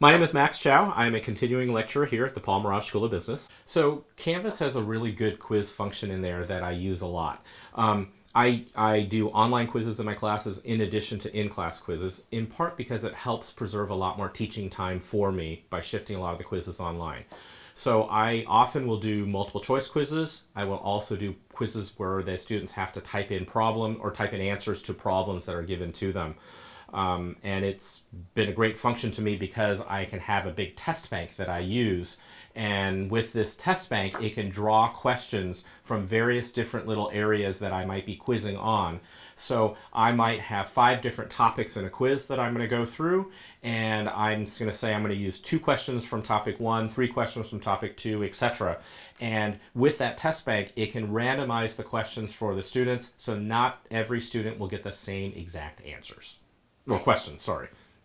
My name is Max Chow. I'm a continuing lecturer here at the Paul Merage School of Business. So Canvas has a really good quiz function in there that I use a lot. Um, I, I do online quizzes in my classes in addition to in-class quizzes, in part because it helps preserve a lot more teaching time for me by shifting a lot of the quizzes online. So I often will do multiple choice quizzes. I will also do quizzes where the students have to type in problem or type in answers to problems that are given to them. Um, and it's been a great function to me because I can have a big test bank that I use. And with this test bank, it can draw questions from various different little areas that I might be quizzing on. So I might have five different topics in a quiz that I'm going to go through. And I'm just going to say I'm going to use two questions from topic one, three questions from topic two, etc. And with that test bank, it can randomize the questions for the students. So not every student will get the same exact answers. Well, questions, sorry.